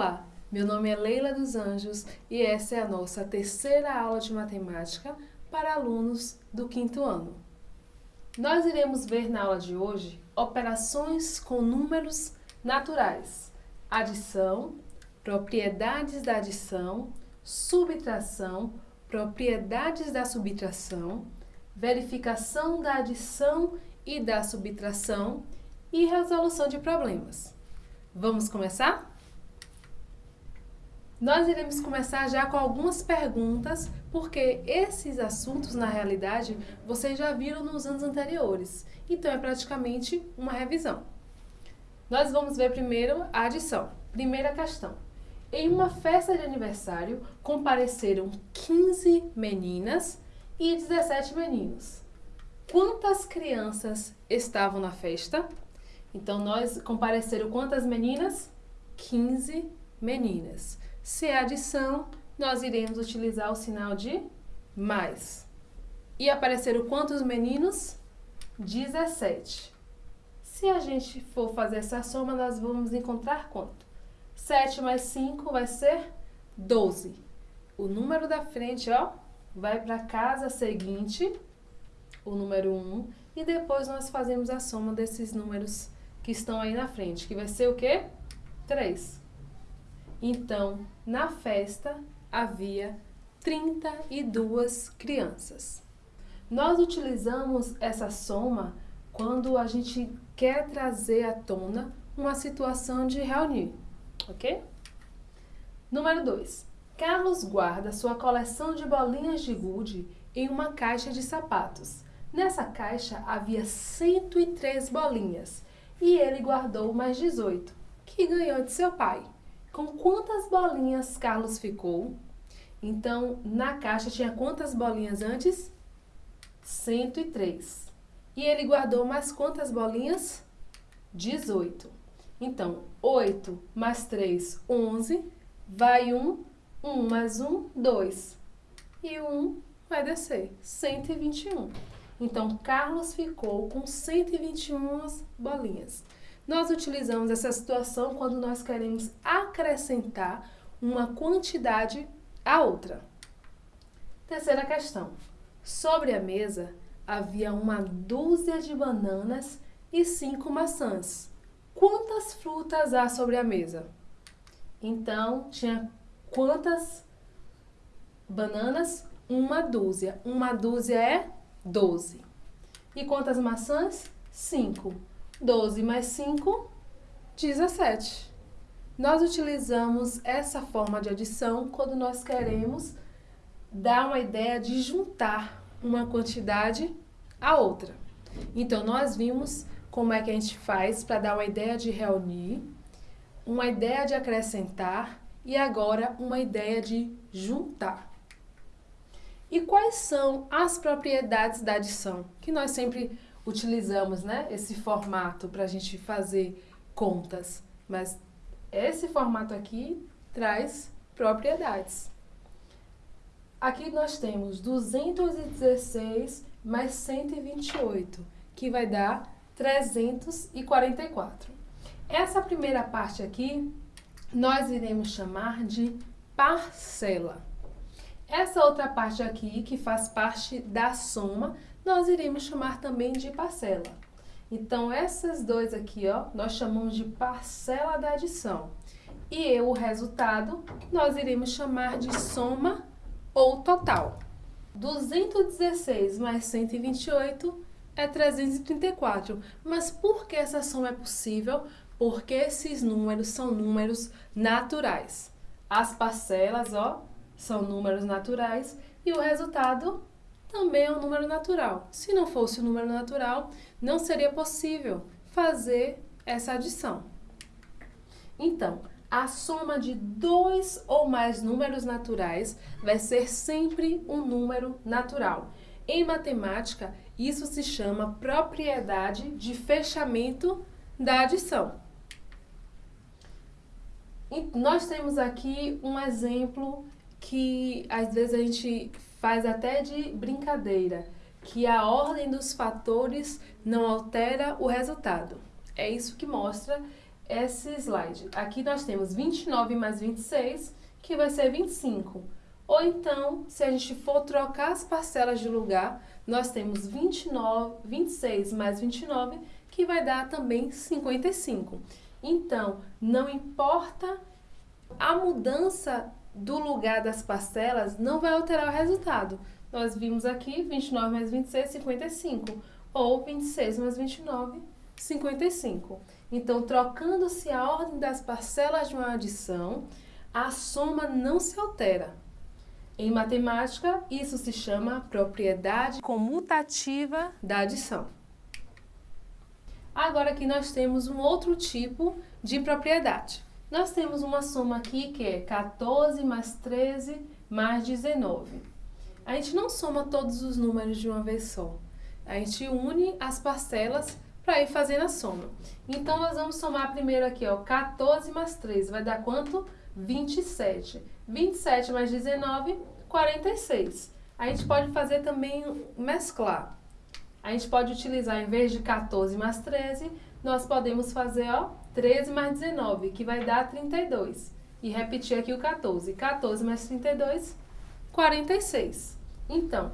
Olá, meu nome é Leila dos Anjos e essa é a nossa terceira aula de matemática para alunos do quinto ano. Nós iremos ver na aula de hoje operações com números naturais, adição, propriedades da adição, subtração, propriedades da subtração, verificação da adição e da subtração e resolução de problemas. Vamos começar? Nós iremos começar já com algumas perguntas, porque esses assuntos, na realidade, vocês já viram nos anos anteriores. Então, é praticamente uma revisão. Nós vamos ver primeiro a adição. Primeira questão. Em uma festa de aniversário, compareceram 15 meninas e 17 meninos. Quantas crianças estavam na festa? Então, nós compareceram quantas meninas? 15 meninas. Se é adição, nós iremos utilizar o sinal de mais. E apareceram quantos meninos? 17. Se a gente for fazer essa soma, nós vamos encontrar quanto? 7 mais 5 vai ser 12. O número da frente, ó, vai para a casa seguinte, o número 1, e depois nós fazemos a soma desses números que estão aí na frente, que vai ser o quê? 3. Então, na festa havia 32 crianças. Nós utilizamos essa soma quando a gente quer trazer à tona uma situação de reunir, ok? Número 2. Carlos guarda sua coleção de bolinhas de gude em uma caixa de sapatos. Nessa caixa havia 103 bolinhas e ele guardou mais 18, que ganhou de seu pai. Com quantas bolinhas Carlos ficou? Então, na caixa tinha quantas bolinhas antes? 103. E ele guardou mais quantas bolinhas? 18. Então, 8 mais 3, 11. Vai 1, 1 mais 1, 2. E 1 vai descer, 121. Então, Carlos ficou com 121 bolinhas. Nós utilizamos essa situação quando nós queremos acrescentar uma quantidade à outra. Terceira questão. Sobre a mesa havia uma dúzia de bananas e cinco maçãs. Quantas frutas há sobre a mesa? Então, tinha quantas bananas? Uma dúzia. Uma dúzia é 12. E quantas maçãs? 5. 12 mais 5, 17. Nós utilizamos essa forma de adição quando nós queremos dar uma ideia de juntar uma quantidade a outra. Então, nós vimos como é que a gente faz para dar uma ideia de reunir, uma ideia de acrescentar e agora uma ideia de juntar. E quais são as propriedades da adição? Que nós sempre utilizamos né, esse formato para a gente fazer contas, mas esse formato aqui traz propriedades. Aqui nós temos 216 mais 128, que vai dar 344. Essa primeira parte aqui, nós iremos chamar de parcela. Essa outra parte aqui, que faz parte da soma, nós iremos chamar também de parcela. Então, essas dois aqui, ó, nós chamamos de parcela da adição. E o resultado, nós iremos chamar de soma ou total. 216 mais 128 é 334. Mas por que essa soma é possível? Porque esses números são números naturais. As parcelas, ó, são números naturais e o resultado também é um número natural. Se não fosse um número natural, não seria possível fazer essa adição. Então, a soma de dois ou mais números naturais vai ser sempre um número natural. Em matemática, isso se chama propriedade de fechamento da adição. E nós temos aqui um exemplo que às vezes a gente faz até de brincadeira, que a ordem dos fatores não altera o resultado. É isso que mostra esse slide. Aqui nós temos 29 mais 26, que vai ser 25. Ou então, se a gente for trocar as parcelas de lugar, nós temos 29, 26 mais 29, que vai dar também 55. Então, não importa a mudança do lugar das parcelas, não vai alterar o resultado. Nós vimos aqui 29 mais 26, 55. Ou 26 mais 29, 55. Então, trocando-se a ordem das parcelas de uma adição, a soma não se altera. Em matemática, isso se chama propriedade comutativa da adição. Agora aqui nós temos um outro tipo de propriedade. Nós temos uma soma aqui que é 14 mais 13 mais 19. A gente não soma todos os números de uma vez só. A gente une as parcelas para ir fazendo a soma. Então, nós vamos somar primeiro aqui, ó, 14 mais 13, vai dar quanto? 27. 27 mais 19, 46. A gente pode fazer também mesclar. A gente pode utilizar, em vez de 14 mais 13, nós podemos fazer, ó, 13 mais 19, que vai dar 32. E repetir aqui o 14. 14 mais 32, 46. Então,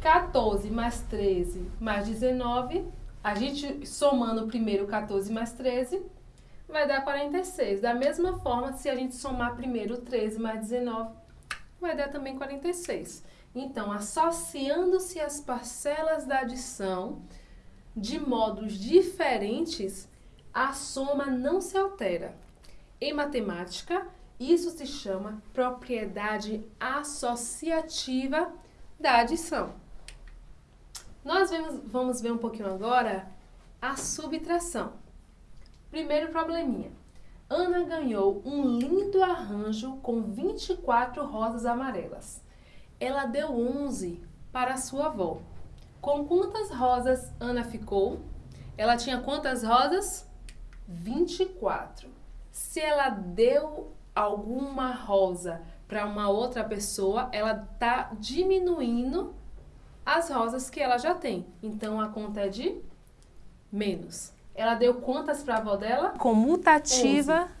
14 mais 13 mais 19, a gente somando primeiro 14 mais 13, vai dar 46. Da mesma forma, se a gente somar primeiro 13 mais 19, vai dar também 46. Então, associando-se as parcelas da adição de modos diferentes, a soma não se altera. Em matemática, isso se chama propriedade associativa da adição. Nós vamos ver um pouquinho agora a subtração. Primeiro probleminha. Ana ganhou um lindo arranjo com 24 rosas amarelas. Ela deu 11 para sua avó. Com quantas rosas Ana ficou? Ela tinha quantas rosas? 24. Se ela deu alguma rosa para uma outra pessoa, ela está diminuindo as rosas que ela já tem. Então, a conta é de menos. Ela deu quantas para a avó dela? Comutativa. 11.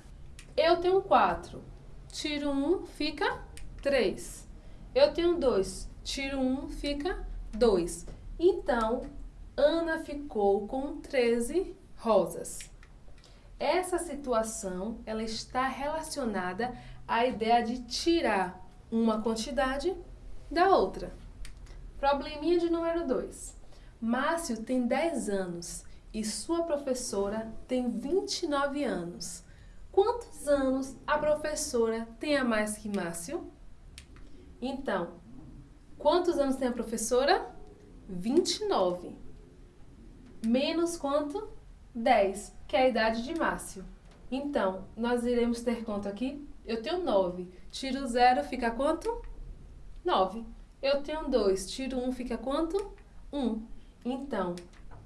Eu tenho 4. Tiro 1, fica 3. Eu tenho 2. Tiro 1, fica 2. Então, Ana ficou com 13 rosas. Essa situação, ela está relacionada à ideia de tirar uma quantidade da outra. Probleminha de número 2. Márcio tem 10 anos e sua professora tem 29 anos. Quantos anos a professora tem a mais que Márcio? Então, quantos anos tem a professora? 29. Menos quanto? 10, que é a idade de Márcio. Então, nós iremos ter quanto aqui? Eu tenho 9. Tiro 0, fica quanto? 9. Eu tenho 2. Tiro 1, um, fica quanto? 1. Um. Então,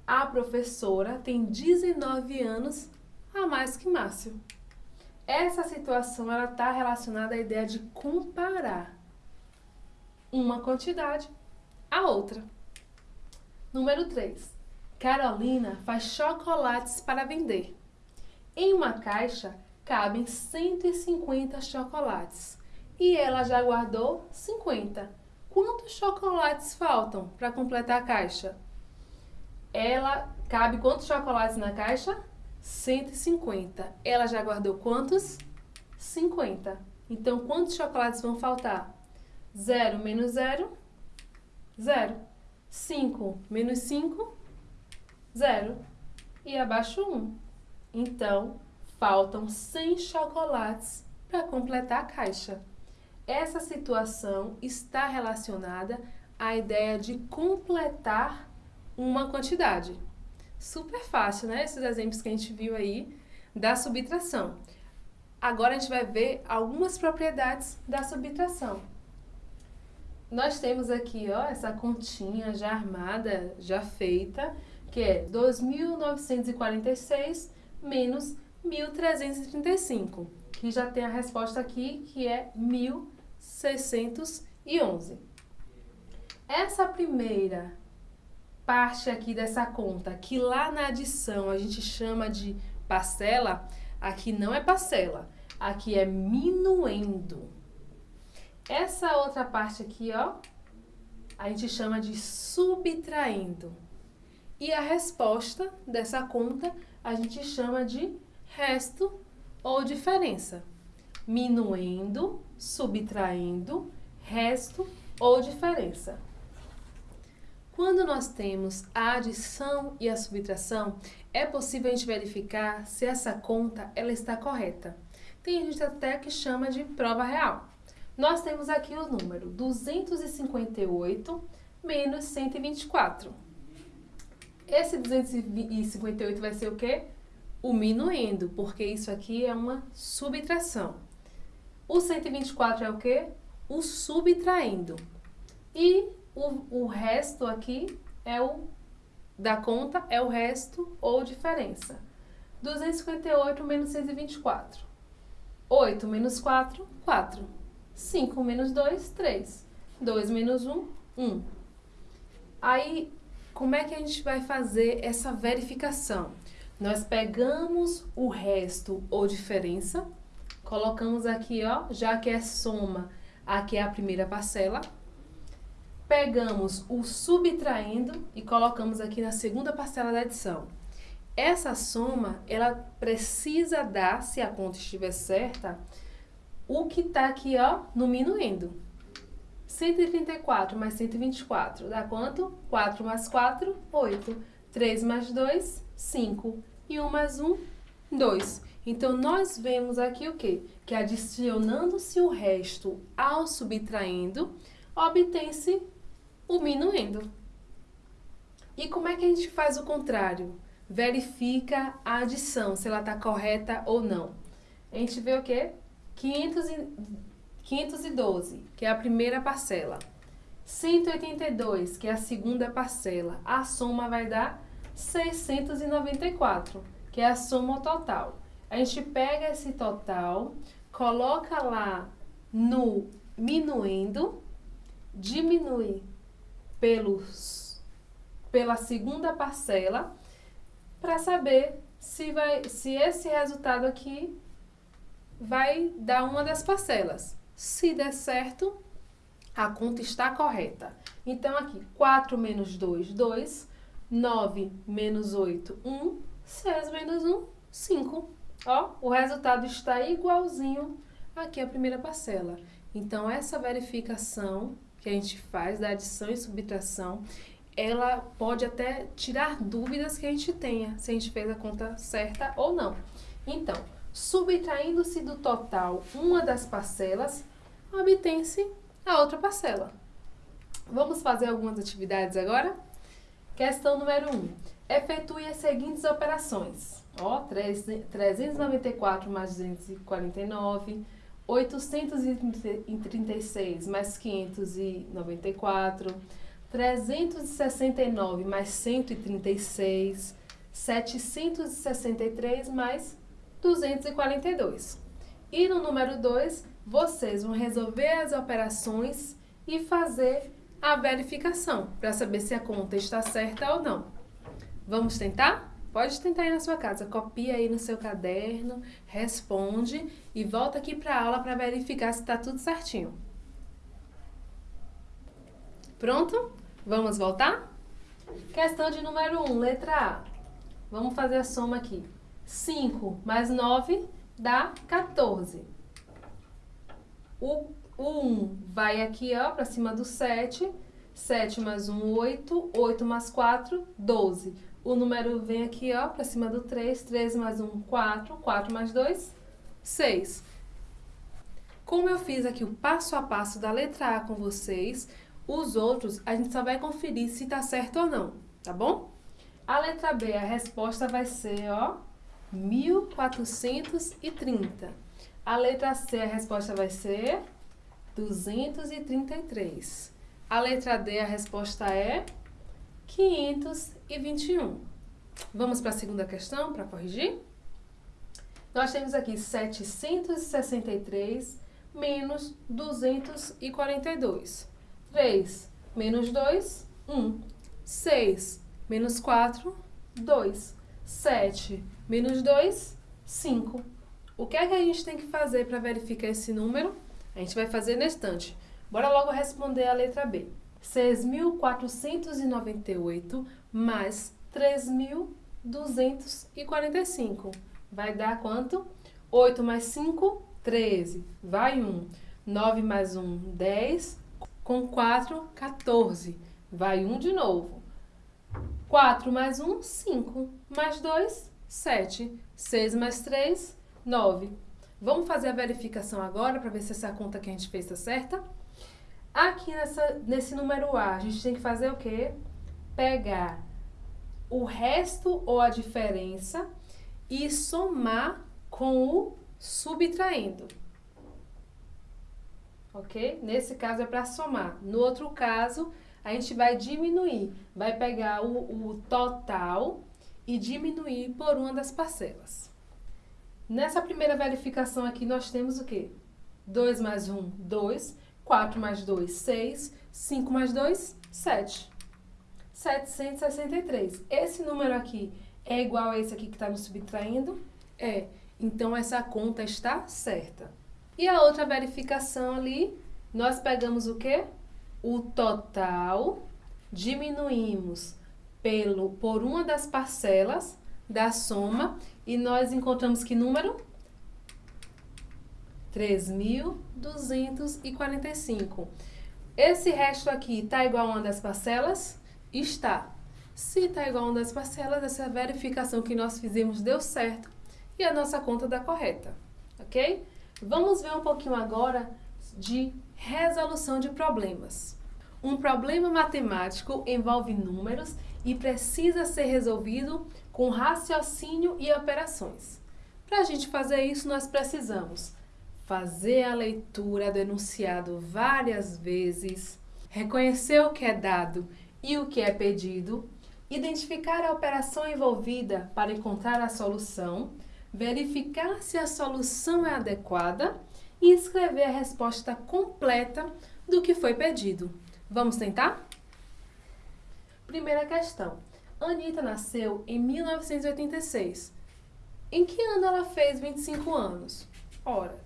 a professora tem 19 anos a mais que Márcio. Essa situação está relacionada à ideia de comparar uma quantidade à outra. Número 3. Carolina faz chocolates para vender. Em uma caixa cabem 150 chocolates e ela já guardou 50. Quantos chocolates faltam para completar a caixa? Ela cabe quantos chocolates na caixa? 150. Ela já guardou quantos? 50. Então, quantos chocolates vão faltar? 0 menos 0, 0. 5 menos 5, 0. E abaixo 1. Então, faltam 100 chocolates para completar a caixa. Essa situação está relacionada à ideia de completar uma quantidade. Super fácil, né? Esses exemplos que a gente viu aí da subtração. Agora a gente vai ver algumas propriedades da subtração. Nós temos aqui, ó, essa continha já armada, já feita, que é 2.946 menos 1.335, que já tem a resposta aqui, que é 1.611. Essa primeira parte aqui dessa conta, que lá na adição a gente chama de parcela, Aqui não é parcela, aqui é minuendo. Essa outra parte aqui, ó, a gente chama de subtraindo. E a resposta dessa conta a gente chama de resto ou diferença. Minuendo, subtraindo, resto ou diferença. Quando nós temos a adição e a subtração, é possível a gente verificar se essa conta ela está correta. Tem gente até que chama de prova real. Nós temos aqui o número 258 menos 124. Esse 258 vai ser o quê? O minuendo, porque isso aqui é uma subtração. O 124 é o quê? O subtraindo. E o, o resto aqui é o da conta, é o resto ou diferença. 258 menos 124. 8 menos 4, 4. 5 menos 2, 3. 2 menos 1, 1. Aí, como é que a gente vai fazer essa verificação? Nós pegamos o resto ou diferença, colocamos aqui, ó, já que é soma, aqui é a primeira parcela, pegamos o subtraindo e colocamos aqui na segunda parcela da adição. Essa soma, ela precisa dar, se a conta estiver certa, o que está aqui, ó, no minuendo. 134 mais 124 dá quanto? 4 mais 4, 8. 3 mais 2, 5. E 1 mais 1, 2. Então, nós vemos aqui o quê? Que adicionando-se o resto ao subtraindo, obtém-se o minuendo. E como é que a gente faz o contrário? Verifica a adição, se ela está correta ou não. A gente vê o quê? 500 e, 512, que é a primeira parcela. 182, que é a segunda parcela. A soma vai dar 694, que é a soma total. A gente pega esse total, coloca lá no minuendo, diminui pelos, pela segunda parcela para saber se, vai, se esse resultado aqui vai dar uma das parcelas. Se der certo, a conta está correta. Então, aqui, 4 menos 2, 2. 9 menos 8, 1. 6 menos 1, 5. Ó, o resultado está igualzinho aqui à primeira parcela. Então, essa verificação que a gente faz da adição e subtração, ela pode até tirar dúvidas que a gente tenha, se a gente fez a conta certa ou não. Então, subtraindo-se do total uma das parcelas, obtém-se a outra parcela. Vamos fazer algumas atividades agora? Questão número 1. Um. Efetue as seguintes operações. Ó, 394 mais 249, 836 mais 594, 369 mais 136, 763 mais 242. E no número 2, vocês vão resolver as operações e fazer a verificação para saber se a conta está certa ou não. Vamos tentar? Pode tentar aí na sua casa, copia aí no seu caderno, responde e volta aqui para a aula para verificar se está tudo certinho. Pronto? Vamos voltar? Questão de número 1, um, letra A. Vamos fazer a soma aqui. 5 mais 9 dá 14. O, o 1 vai aqui ó, para cima do 7. 7 mais 1, 8. 8 mais 4, 12. O número vem aqui, ó, para cima do 3. 3 mais 1, 4. 4 mais 2, 6. Como eu fiz aqui o passo a passo da letra A com vocês, os outros a gente só vai conferir se tá certo ou não, tá bom? A letra B, a resposta vai ser, ó, 1430. A letra C, a resposta vai ser 233. A letra D, a resposta é 521. Vamos para a segunda questão para corrigir? Nós temos aqui 763 menos 242. 3 menos 2, 1. 6 menos 4, 2. 7 menos 2, 5. O que é que a gente tem que fazer para verificar esse número? A gente vai fazer na estante. Bora logo responder a letra B. 6.498 mais 3.245. Vai dar quanto? 8 mais 5, 13. Vai 1. 9 mais 1, 10. Com 4, 14. Vai 1 de novo. 4 mais 1, 5. Mais 2, 7. 6 mais 3, 9. Vamos fazer a verificação agora para ver se essa conta que a gente fez está certa? Aqui nessa, nesse número A, a gente tem que fazer o quê? Pegar o resto ou a diferença e somar com o subtraindo. Ok? Nesse caso é para somar. No outro caso, a gente vai diminuir. Vai pegar o, o total e diminuir por uma das parcelas. Nessa primeira verificação aqui, nós temos o quê? 2 mais 1, 2. 4 mais 2, 6. 5 mais 2, 7. 763. Esse número aqui é igual a esse aqui que está nos subtraindo? É. Então, essa conta está certa. E a outra verificação ali, nós pegamos o quê? O total, diminuímos pelo, por uma das parcelas da soma e nós encontramos que número? 3.245. Esse resto aqui está igual a uma das parcelas? Está. Se está igual a uma das parcelas, essa verificação que nós fizemos deu certo e a nossa conta dá correta, ok? Vamos ver um pouquinho agora de resolução de problemas. Um problema matemático envolve números e precisa ser resolvido com raciocínio e operações. Para a gente fazer isso, nós precisamos fazer a leitura do enunciado várias vezes, reconhecer o que é dado e o que é pedido, identificar a operação envolvida para encontrar a solução, verificar se a solução é adequada e escrever a resposta completa do que foi pedido. Vamos tentar? Primeira questão. Anitta nasceu em 1986. Em que ano ela fez 25 anos? Ora,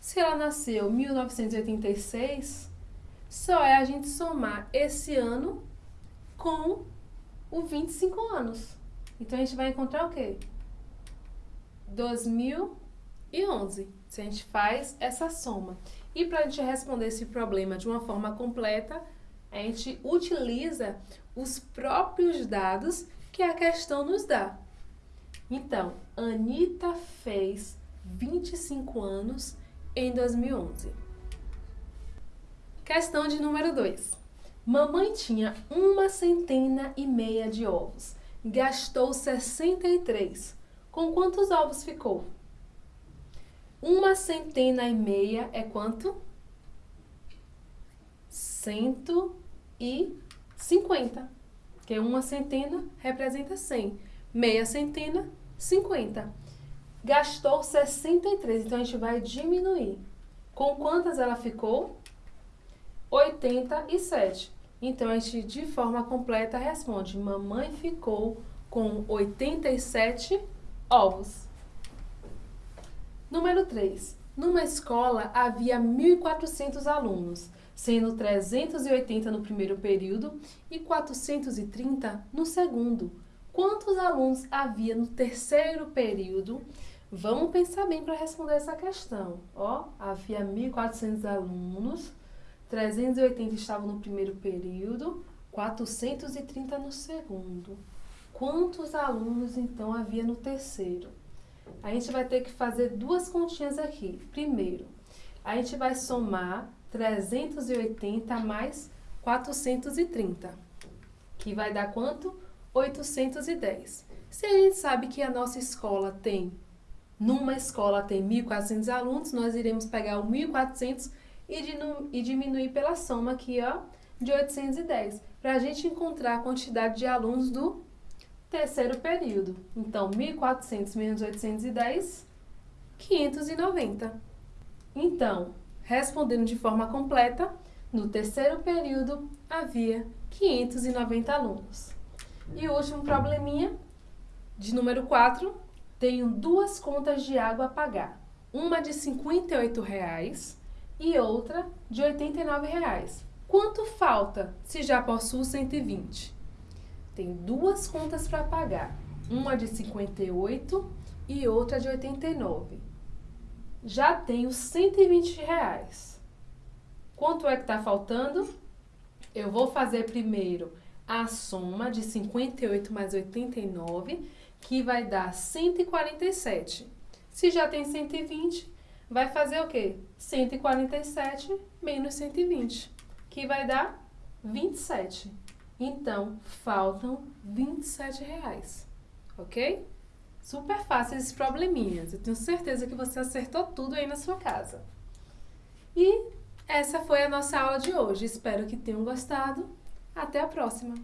se ela nasceu em 1986, só é a gente somar esse ano com o 25 anos. Então, a gente vai encontrar o quê? 2011, se a gente faz essa soma. E para a gente responder esse problema de uma forma completa, a gente utiliza os próprios dados que a questão nos dá. Então, Anitta fez 25 anos em 2011. Questão de número 2. Mamãe tinha uma centena e meia de ovos. Gastou 63. Com quantos ovos ficou? Uma centena e meia é quanto? 150. Que uma centena representa 100. Meia centena, 50. Gastou 63, então a gente vai diminuir. Com quantas ela ficou? 87. Então, a gente, de forma completa, responde: Mamãe ficou com 87 ovos. Número 3. Numa escola havia 1.400 alunos, sendo 380 no primeiro período e 430 no segundo. Quantos alunos havia no terceiro período? Vamos pensar bem para responder essa questão. Ó, havia 1.400 alunos, 380 estavam no primeiro período, 430 no segundo. Quantos alunos, então, havia no terceiro? A gente vai ter que fazer duas continhas aqui. Primeiro, a gente vai somar 380 mais 430, que vai dar quanto? 810. Se a gente sabe que a nossa escola tem numa escola tem 1.400 alunos, nós iremos pegar o 1.400 e, diminuir pela soma aqui, ó, de 810, para a gente encontrar a quantidade de alunos do terceiro período. Então, 1.400 menos 810, 590. Então, respondendo de forma completa, no terceiro período havia 590 alunos. E o último probleminha, de número 4, tenho duas contas de água a pagar. uma de 58 reais e outra de 89 reais. Quanto falta se já possuo 120? Tem duas contas para pagar, uma de 58 e outra de 89. Já tenho 120 reais. Quanto é que está faltando? Eu vou fazer primeiro a soma de 58 mais 89, que vai dar 147. Se já tem 120, vai fazer o quê? 147 menos 120, que vai dar 27. Então, faltam 27 reais, ok? Super fácil esses probleminhas. Eu tenho certeza que você acertou tudo aí na sua casa. E essa foi a nossa aula de hoje. Espero que tenham gostado. Até a próxima!